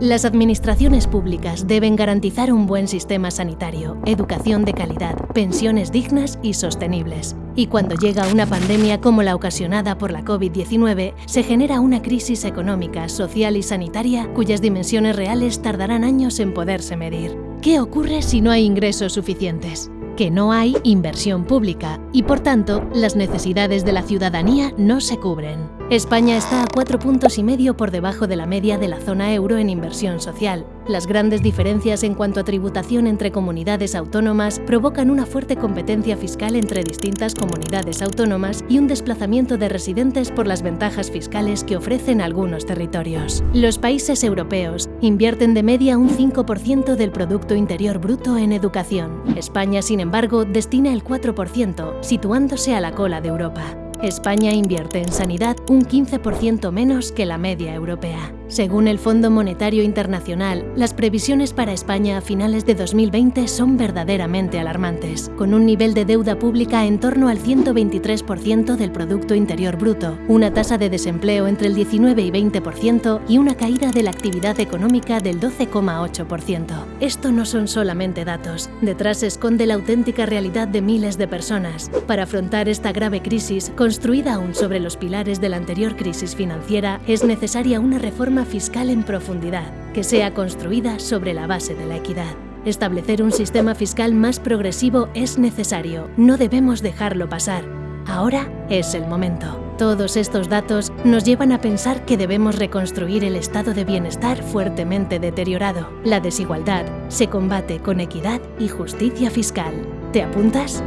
Las administraciones públicas deben garantizar un buen sistema sanitario, educación de calidad, pensiones dignas y sostenibles. Y cuando llega una pandemia como la ocasionada por la COVID-19, se genera una crisis económica, social y sanitaria cuyas dimensiones reales tardarán años en poderse medir. ¿Qué ocurre si no hay ingresos suficientes? que no hay inversión pública y, por tanto, las necesidades de la ciudadanía no se cubren. España está a cuatro puntos y medio por debajo de la media de la zona euro en inversión social. Las grandes diferencias en cuanto a tributación entre comunidades autónomas provocan una fuerte competencia fiscal entre distintas comunidades autónomas y un desplazamiento de residentes por las ventajas fiscales que ofrecen algunos territorios. Los países europeos invierten de media un 5% del Producto Interior Bruto en educación. España, sin embargo, destina el 4%, situándose a la cola de Europa. España invierte en sanidad un 15% menos que la media europea. Según el Fondo Monetario Internacional, las previsiones para España a finales de 2020 son verdaderamente alarmantes, con un nivel de deuda pública en torno al 123% del Producto Interior Bruto, una tasa de desempleo entre el 19 y 20% y una caída de la actividad económica del 12,8%. Esto no son solamente datos, detrás se esconde la auténtica realidad de miles de personas. Para afrontar esta grave crisis, construida aún sobre los pilares de la anterior crisis financiera, es necesaria una reforma fiscal en profundidad, que sea construida sobre la base de la equidad. Establecer un sistema fiscal más progresivo es necesario, no debemos dejarlo pasar. Ahora es el momento. Todos estos datos nos llevan a pensar que debemos reconstruir el estado de bienestar fuertemente deteriorado. La desigualdad se combate con equidad y justicia fiscal. ¿Te apuntas?